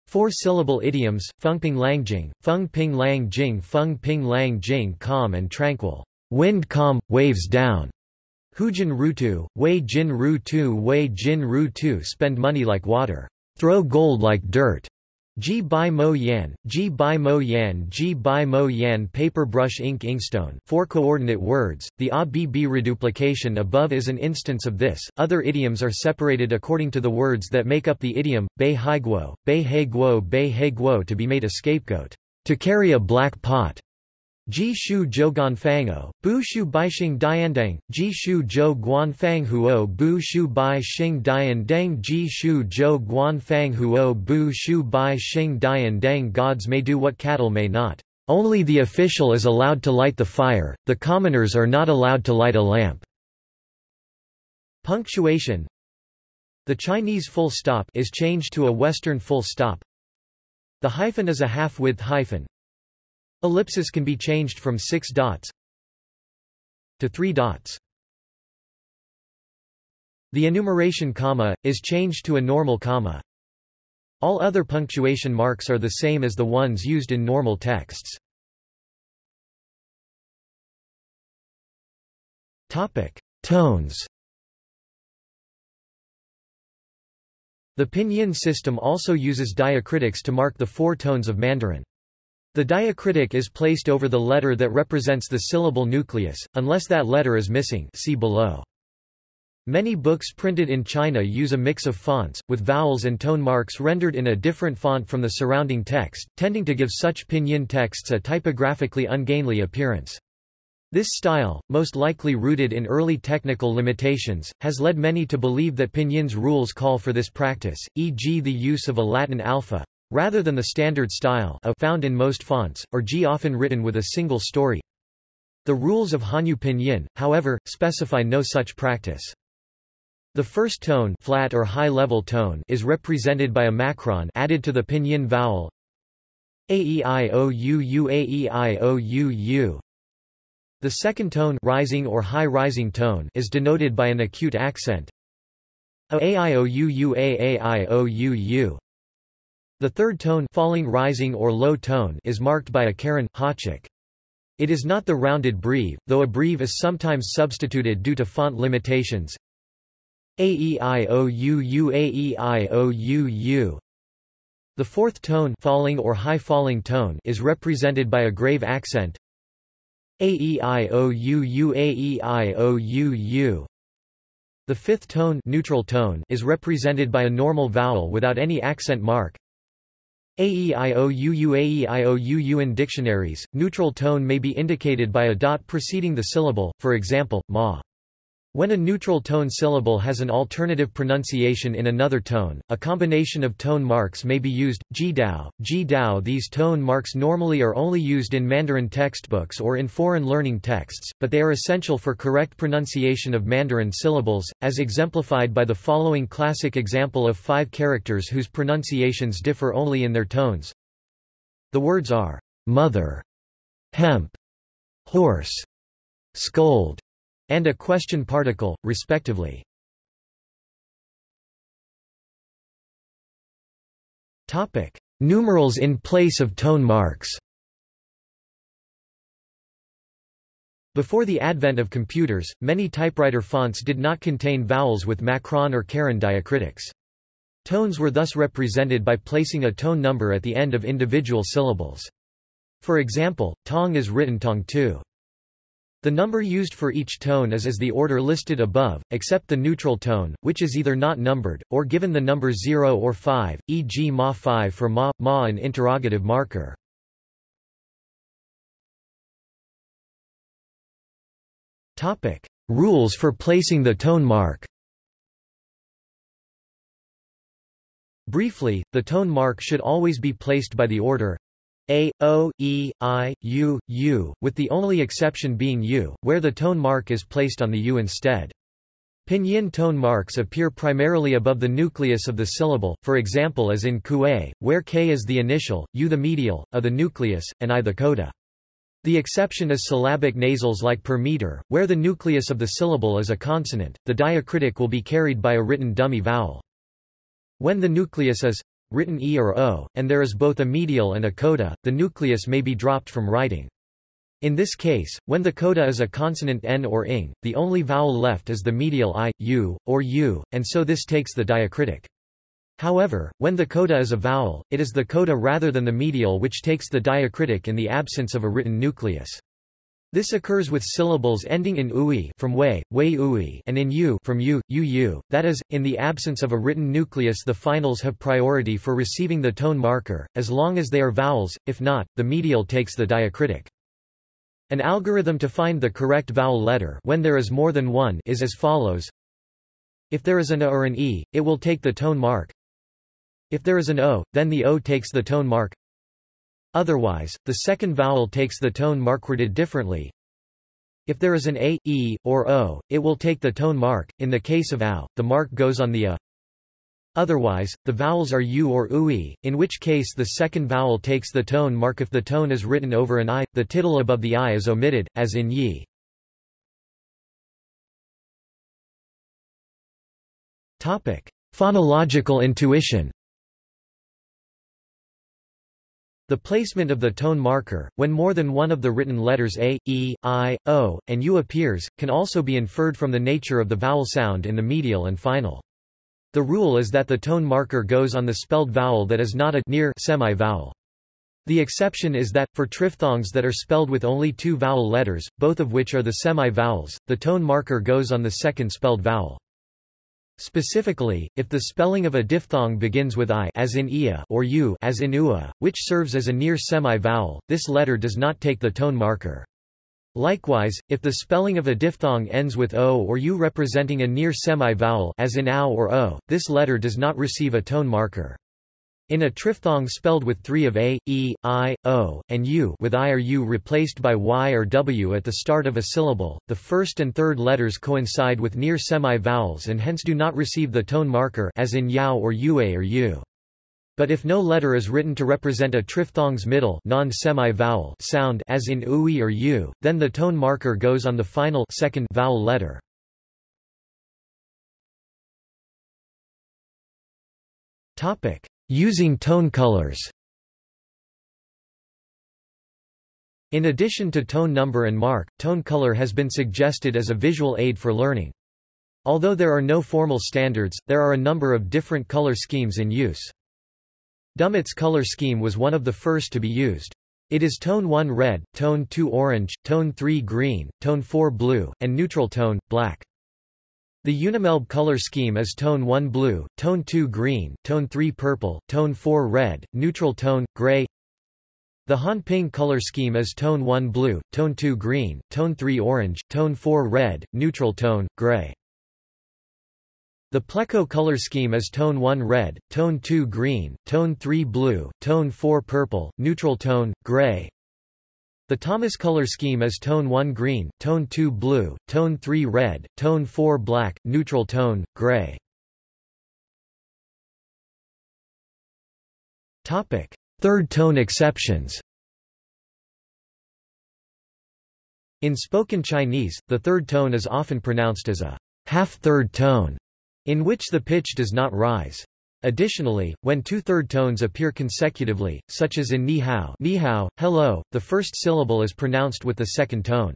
A: Four-syllable idioms, Fengping Langjing, Feng Ping Lang Jing Feng Ping Lang Jing calm and tranquil, wind calm, waves down. Hujin Rutu, Wei Jin Rutu Wei Jin Rutu spend money like water, throw gold like dirt. Ji Bai Mo Yan, Ji Bai Mo Yan Ji Bai Mo Yan Paper brush ink inkstone. Four coordinate words, the ABB reduplication above is an instance of this, other idioms are separated according to the words that make up the idiom, Bei Hai Guo, Bei He Guo Bei He Guo to be made a scapegoat, to carry a black pot. Ji Shu Zhou Ganfango, Bu Shu Baixing Diandang, Ji Shu Zhou Guanfang Huo Bu Shu Bai Xing Diandang Ji Shu Zhou Guanfang Huo Bu Shu Bai Xing Diandang Gods may do what cattle may not. Only the official is allowed to light the fire, the commoners are not allowed to light a lamp. Punctuation The Chinese full stop is changed to a Western full stop. The hyphen is a half-width hyphen, Ellipsis can be changed from six dots to three dots. The enumeration comma, is changed to a normal comma. All other punctuation marks are the same as the ones used in normal texts. Topic. Tones The pinyin system also uses diacritics to mark the four tones of Mandarin. The diacritic is placed over the letter that represents the syllable nucleus, unless that letter is missing see below. Many books printed in China use a mix of fonts, with vowels and tone marks rendered in a different font from the surrounding text, tending to give such pinyin texts a typographically ungainly appearance. This style, most likely rooted in early technical limitations, has led many to believe that Pinyin's rules call for this practice, e.g. the use of a Latin alpha, Rather than the standard style a found in most fonts, or G often written with a single story. The rules of Hanyu Pinyin, however, specify no such practice. The first tone, flat or high-level tone, is represented by a macron added to the pinyin vowel aeiou aeiou. The second tone, rising or high-rising tone, is denoted by an acute accent aeiou aeiou. The third tone falling rising or low tone is marked by a caron, háček. It is not the rounded breve, though a breve is sometimes substituted due to font limitations. Aeiou aeiou. The fourth tone falling or high falling tone is represented by a grave accent. Aeiou aeiou. The fifth tone neutral tone is represented by a normal vowel without any accent mark. AEIOUU AEIOUU in dictionaries, neutral tone may be indicated by a dot preceding the syllable, for example, ma. When a neutral tone syllable has an alternative pronunciation in another tone, a combination of tone marks may be used. Jidao, Jidao These tone marks normally are only used in Mandarin textbooks or in foreign learning texts, but they are essential for correct pronunciation of Mandarin syllables, as exemplified by the following classic example of five characters whose pronunciations differ only in their tones. The words are mother, hemp, horse, scold, and a question particle, respectively. Topic: Numerals in place of tone marks. Before the advent of computers, many typewriter fonts did not contain vowels with macron or caron diacritics. Tones were thus represented by placing a tone number at the end of individual syllables. For example, tong is written tong 2. The number used for each tone is as the order listed above, except the neutral tone, which is either not numbered, or given the number 0 or 5, e.g. ma 5 for ma, ma an interrogative marker. Topic. Rules for placing the tone mark Briefly, the tone mark should always be placed by the order a, O, E, I, U, U, with the only exception being U, where the tone mark is placed on the U instead. Pinyin tone marks appear primarily above the nucleus of the syllable, for example as in Kue, where K is the initial, U the medial, A the nucleus, and I the coda. The exception is syllabic nasals like per meter, where the nucleus of the syllable is a consonant, the diacritic will be carried by a written dummy vowel. When the nucleus is written E or O, and there is both a medial and a coda, the nucleus may be dropped from writing. In this case, when the coda is a consonant n or ing, the only vowel left is the medial i, u, or u, and so this takes the diacritic. However, when the coda is a vowel, it is the coda rather than the medial which takes the diacritic in the absence of a written nucleus. This occurs with syllables ending in ui from way, way ui and in u from u, u u, that is, in the absence of a written nucleus the finals have priority for receiving the tone marker, as long as they are vowels, if not, the medial takes the diacritic. An algorithm to find the correct vowel letter when there is more than one is as follows. If there is an a or an e, it will take the tone mark. If there is an o, then the o takes the tone mark. Otherwise, the second vowel takes the tone mark worded differently. If there is an a, e, or o, it will take the tone mark. In the case of ow, the mark goes on the a. Otherwise, the vowels are u or ui, in which case the second vowel takes the tone mark if the tone is written over an i, the tittle above the i is omitted, as in yi. Phonological intuition The placement of the tone marker, when more than one of the written letters a, e, i, o, and u appears, can also be inferred from the nature of the vowel sound in the medial and final. The rule is that the tone marker goes on the spelled vowel that is not a near semi-vowel. The exception is that, for triphthongs that are spelled with only two vowel letters, both of which are the semi-vowels, the tone marker goes on the second spelled vowel. Specifically, if the spelling of a diphthong begins with i as in ia or u as in ua, which serves as a near semi-vowel, this letter does not take the tone marker. Likewise, if the spelling of a diphthong ends with o or u representing a near semi-vowel as in ow or o, this letter does not receive a tone marker. In a triphthong spelled with three of a, e, i, o, and u with i or u replaced by y or w at the start of a syllable, the first and third letters coincide with near semi-vowels and hence do not receive the tone marker as in yao or ua or u. But if no letter is written to represent a triphthong's middle non-semi-vowel sound as in ui or u, then the tone marker goes on the final second vowel letter. Topic: Using tone colors In addition to tone number and mark, tone color has been suggested as a visual aid for learning. Although there are no formal standards, there are a number of different color schemes in use. Dummitt's color scheme was one of the first to be used. It is tone 1 red, tone 2 orange, tone 3 green, tone 4 blue, and neutral tone, black. The Unimelb color scheme is tone 1 blue, tone 2 green, tone 3 purple, tone 4 red, neutral tone, gray. The Hanping color scheme is tone 1 blue, tone 2 green, tone 3 orange, tone 4 red, neutral tone, gray. The Pleco color scheme is tone 1 red, tone 2 green, tone 3 blue, tone 4 purple, neutral tone, gray. The Thomas color scheme is tone 1 green, tone 2 blue, tone 3 red, tone 4 black, neutral tone, gray. Topic: Third tone exceptions. In spoken Chinese, the third tone is often pronounced as a half-third tone, in which the pitch does not rise. Additionally, when two third tones appear consecutively, such as in ni hao, ni hao hello, the first syllable is pronounced with the second tone.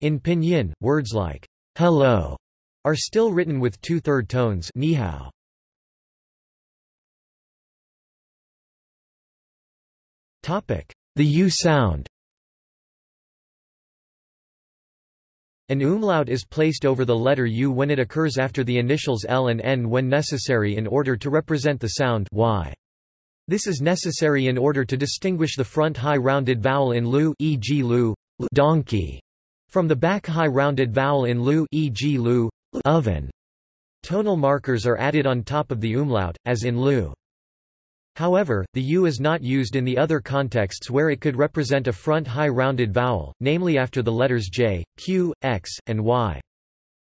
A: In pinyin, words like hello are still written with two third tones ni hao. The U sound. An umlaut is placed over the letter U when it occurs after the initials L and N when necessary in order to represent the sound y. This is necessary in order to distinguish the front high rounded vowel in lu e.g. lu, donkey, from the back high rounded vowel in lu e.g. lu, oven. Tonal markers are added on top of the umlaut, as in lu. However, the u is not used in the other contexts where it could represent a front high rounded vowel, namely after the letters j, q, x, and y.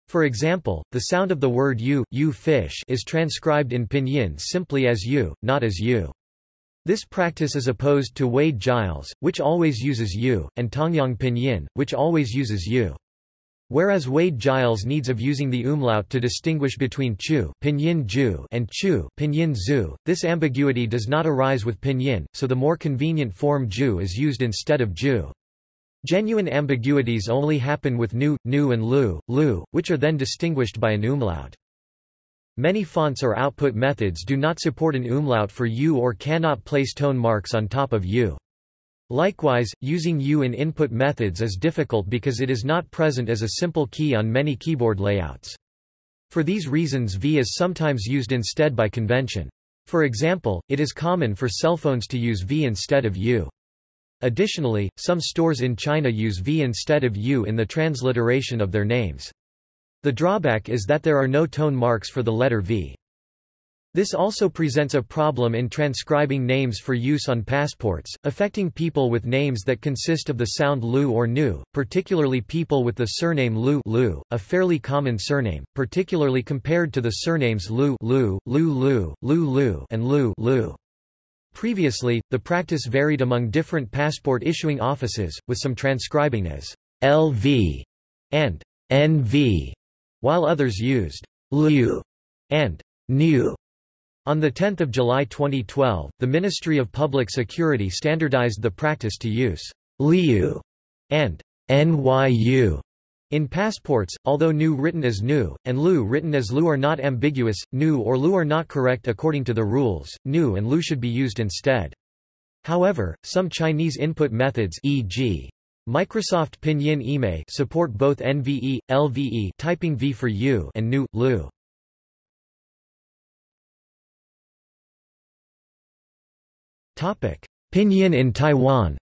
A: For example, the sound of the word u, u fish is transcribed in pinyin simply as u, not as u. This practice is opposed to Wade Giles, which always uses u, and Tongyong Pinyin, which always uses u. Whereas Wade Giles needs of using the umlaut to distinguish between chu pinyin ju and chu pinyin zu, this ambiguity does not arise with pinyin, so the more convenient form ju is used instead of ju. Genuine ambiguities only happen with nu, nu and lu, lu, which are then distinguished by an umlaut. Many fonts or output methods do not support an umlaut for u or cannot place tone marks on top of u. Likewise, using U in input methods is difficult because it is not present as a simple key on many keyboard layouts. For these reasons V is sometimes used instead by convention. For example, it is common for cell phones to use V instead of U. Additionally, some stores in China use V instead of U in the transliteration of their names. The drawback is that there are no tone marks for the letter V. This also presents a problem in transcribing names for use on passports, affecting people with names that consist of the sound lu or nu, particularly people with the surname lu, lu a fairly common surname, particularly compared to the surnames lu, lu, lu lu, lu lu and lu, lu. Previously, the practice varied among different passport issuing offices, with some transcribing as LV and NV, while others used liu and nu. On 10 July 2012, the Ministry of Public Security standardized the practice to use LYU and NYU in passports, although Nu written as Nu, and Lu written as Lu are not ambiguous, Nu or Lu are not correct according to the rules, Nu and Lu should be used instead. However, some Chinese input methods e.g. Microsoft Pinyin IME support both NVE, LVE typing V for U and Nu, Lu. Pinyin in Taiwan.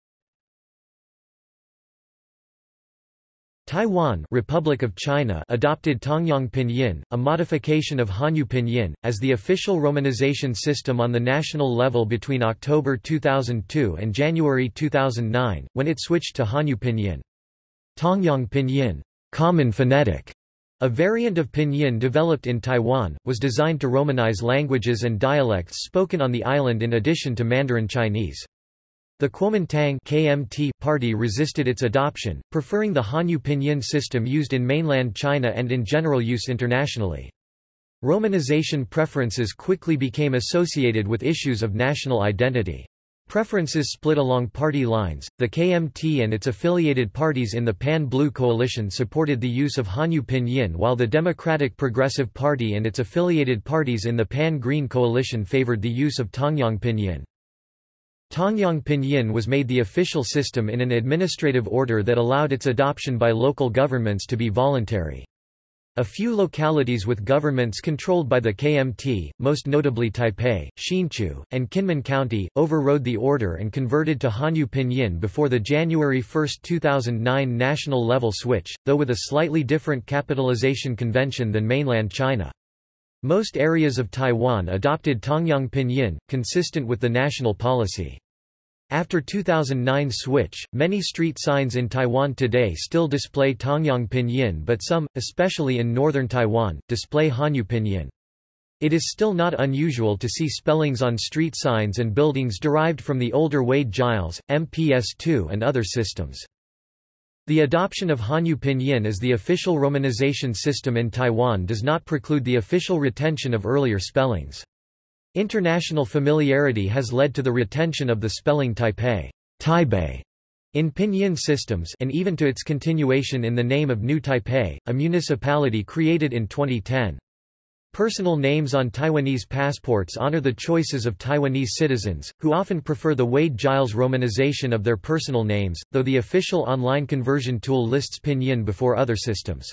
A: Taiwan Republic of China adopted Tongyong Pinyin, a modification of Hanyu Pinyin, as the official romanization system on the national level between October 2002 and January 2009, when it switched to Hanyu Pinyin. Tongyong Pinyin, common phonetic, a variant of Pinyin developed in Taiwan, was designed to Romanize languages and dialects spoken on the island in addition to Mandarin Chinese. The Kuomintang KMT party resisted its adoption, preferring the Hanyu Pinyin system used in mainland China and in general use internationally. Romanization preferences quickly became associated with issues of national identity. Preferences split along party lines. The KMT and its affiliated parties in the Pan-Blue coalition supported the use of Hanyu Pinyin while the Democratic Progressive Party and its affiliated parties in the Pan-Green coalition favored the use of Tongyong Pinyin. Tongyong Pinyin was made the official system in an administrative order that allowed its adoption by local governments to be voluntary. A few localities with governments controlled by the KMT, most notably Taipei, Hsinchu, and Kinmen County, overrode the order and converted to Hanyu Pinyin before the January 1, 2009 national level switch, though with a slightly different capitalization convention than mainland China. Most areas of Taiwan adopted Tongyong Pinyin, consistent with the national policy. After 2009 switch, many street signs in Taiwan today still display Tongyong Pinyin but some, especially in northern Taiwan, display Hanyu Pinyin. It is still not unusual to see spellings on street signs and buildings derived from the older Wade Giles, MPS2 and other systems. The adoption of Hanyu Pinyin as the official romanization system in Taiwan does not preclude the official retention of earlier spellings. International familiarity has led to the retention of the spelling Taipei, Taipei in Pinyin systems and even to its continuation in the name of New Taipei, a municipality created in 2010. Personal names on Taiwanese passports honor the choices of Taiwanese citizens, who often prefer the Wade-Giles romanization of their personal names, though the official online conversion tool lists pinyin before other systems.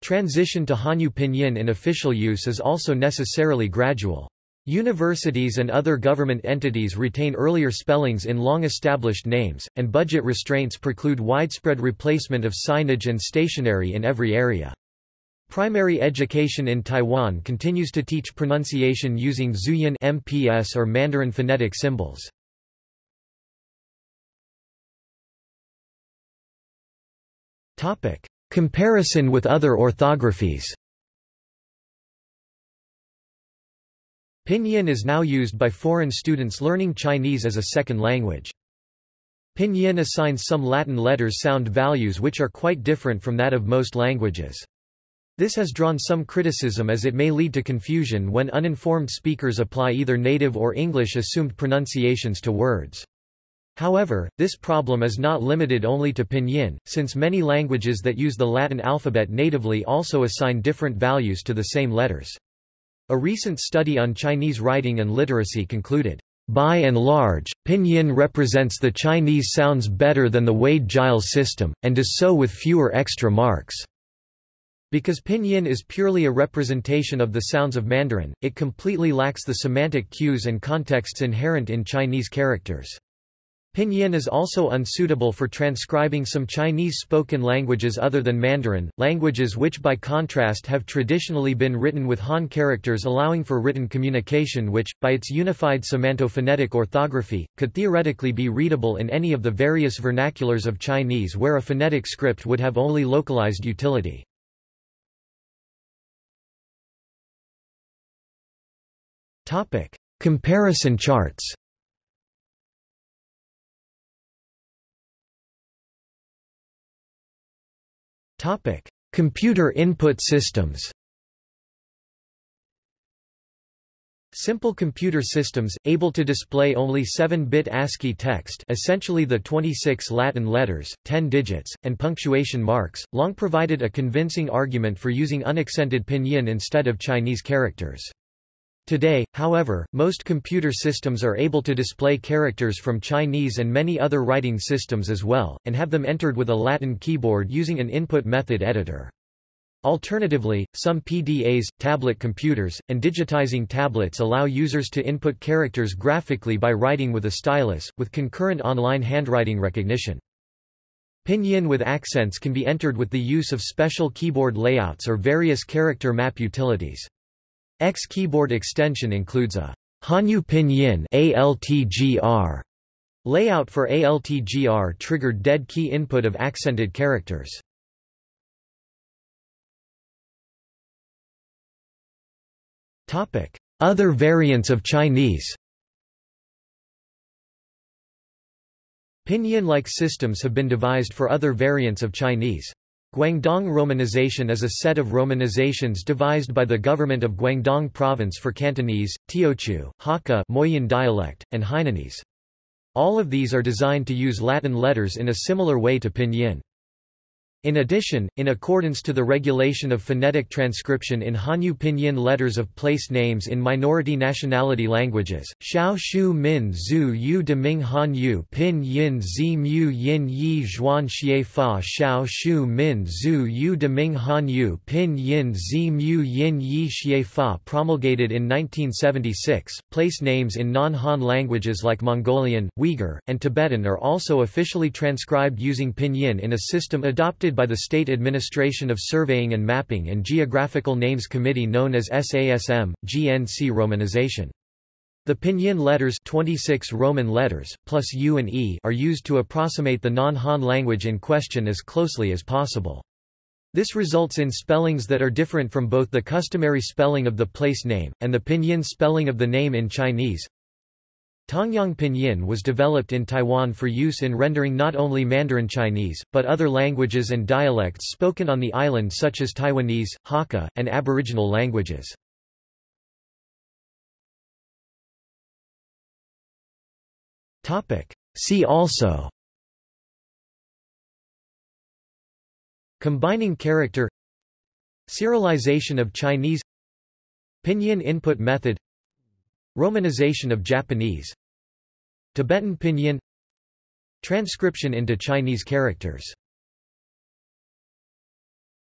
A: Transition to Hanyu pinyin in official use is also necessarily gradual. Universities and other government entities retain earlier spellings in long-established names, and budget restraints preclude widespread replacement of signage and stationery in every area. Primary education in Taiwan continues to teach pronunciation using Zhuyin MPS or Mandarin phonetic symbols. Comparison with other orthographies. Pinyin is now used by foreign students learning Chinese as a second language. Pinyin assigns some Latin letters sound values which are quite different from that of most languages. This has drawn some criticism as it may lead to confusion when uninformed speakers apply either native or English-assumed pronunciations to words. However, this problem is not limited only to Pinyin, since many languages that use the Latin alphabet natively also assign different values to the same letters. A recent study on Chinese writing and literacy concluded, by and large, Pinyin represents the Chinese sounds better than the Wade-Giles system, and does so with fewer extra marks. Because pinyin is purely a representation of the sounds of Mandarin, it completely lacks the semantic cues and contexts inherent in Chinese characters. Pinyin is also unsuitable for transcribing some Chinese spoken languages other than Mandarin, languages which by contrast have traditionally been written with Han characters allowing for written communication which, by its unified semantophonetic orthography, could theoretically be readable in any of the various vernaculars of Chinese where a phonetic script would have only localized utility. Comparison charts. Topic: Computer input systems. Simple computer systems, able to display only 7-bit ASCII text essentially the 26 Latin letters, 10 digits, and punctuation marks, long provided a convincing argument for using unaccented pinyin instead of Chinese characters. Today, however, most computer systems are able to display characters from Chinese and many other writing systems as well, and have them entered with a Latin keyboard using an input method editor. Alternatively, some PDAs, tablet computers, and digitizing tablets allow users to input characters graphically by writing with a stylus, with concurrent online handwriting recognition. Pinyin with accents can be entered with the use of special keyboard layouts or various character map utilities. X keyboard extension includes a Hanyu Pinyin ALTGR layout for ALTGR triggered dead key input of accented characters. Topic: Other variants of Chinese. Pinyin-like systems have been devised for other variants of Chinese. Guangdong romanization is a set of romanizations devised by the government of Guangdong province for Cantonese, Teochew, Hakka Moyin dialect, and Hainanese. All of these are designed to use Latin letters in a similar way to pinyin. In addition, in accordance to the regulation of phonetic transcription in Hanyu pinyin letters of place names in minority nationality languages, Xiao Shu Min Zhu Yu De Ming Hanyu Pin Yin Zi Mu Yin Yi Zhuan Xie Fa Xiao Shu Min Zhu Yu De Ming Hanyu Pin Yin Zi Mu Yin Yi Xie Fa promulgated in 1976, place names in non-Han languages like Mongolian, Uyghur, and Tibetan are also officially transcribed using pinyin in a system adopted by the State Administration of Surveying and Mapping and Geographical Names Committee known as SASM, GNC romanization. The pinyin letters 26 Roman letters, plus U and E are used to approximate the non-Han language in question as closely as possible. This results in spellings that are different from both the customary spelling of the place name, and the pinyin spelling of the name in Chinese. Tongyong Pinyin was developed in Taiwan for use in rendering not only Mandarin Chinese, but other languages and dialects spoken on the island such as Taiwanese, Hakka, and Aboriginal languages. See also Combining character Serialization of Chinese Pinyin input method Romanization of Japanese. Tibetan Pinyin. Transcription into Chinese characters